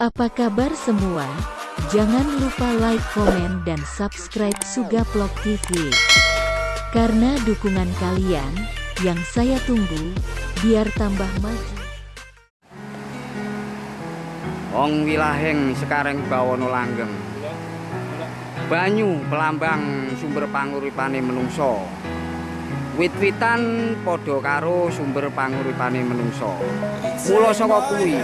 Apa kabar semua? Jangan lupa like, komen, dan subscribe Suga Vlog TV. Karena dukungan kalian, yang saya tunggu, biar tambah maju. Wong wilaheng sekarang bawono langgeng. Banyu pelambang sumber panguripane menungso. Wit-witan padha karo sumber panguripane menungso. Mula saka kuwi,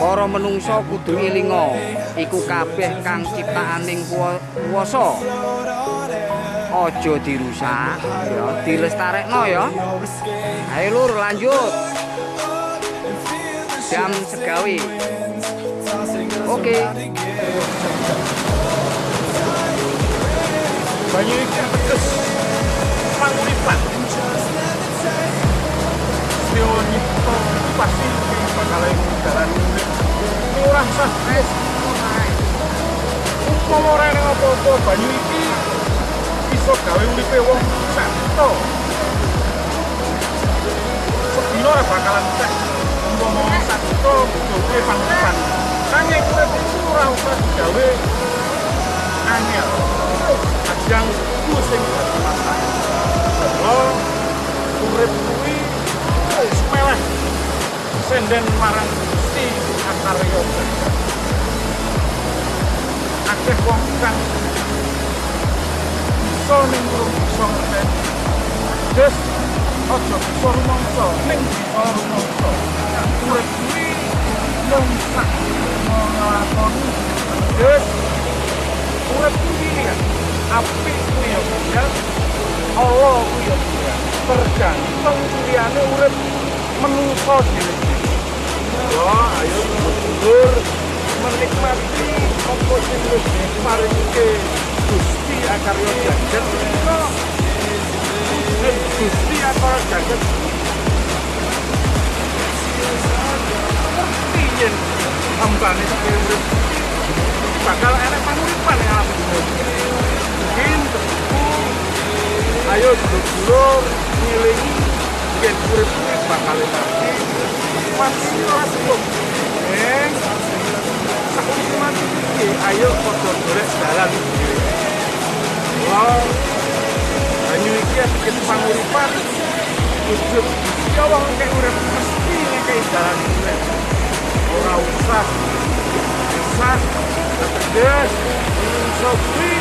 para menungso kudu elinga iku kabeh kang ciptaaning kuwasa. Aja dirusak. Ya dilestarekno ya. Ayo lur lanjut. Jam segawe oke. Banyu iki pedes. Panguripan Sio nyipto pasti bakal jalan apa-apa banyu iki iso gawe uripe wong santo sedina ora bakalan cek umpama wong santo butuhe panguripan nanging urip iku ora usah digawe angel. Ajang ku sing dadi masalah urip kuwi wis meleh. Senden marang Gusti Akarya akeh wong kang iso ning iso ngerteni Des aja bisa rumangsa ning bisa rumangsa urip kuwi mung sak nglakoni Des urip kuwi ya kuwi ya ya. Allah kuwi ya tergantung liyane urip menungso yo ayo dulur menikmati wis diparingke Gusti nek Gusti Akarya Jagat ayo padha golek dalan Wow, banyu iki bikin panguripan ujug ya wong nek urip mesti ngekei dalan urip ora usah usah tegas iso kuwi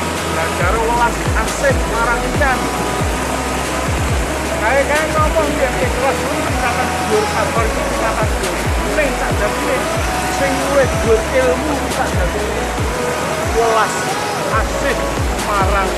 gara welas asih marang ikan kayak kayak ngomong ya ikhlas itu kata dur sabar itu kata dur sing tak jadi sing dur ilmu tak jadi welas asih marang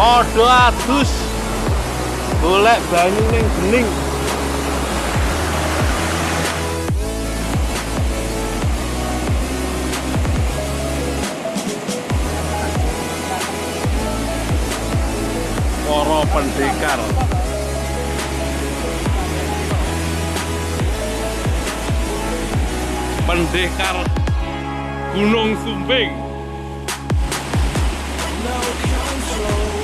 Padha adus golek banyu ning bening. Para pendekar. Pendekar Gunung Sumbing. no control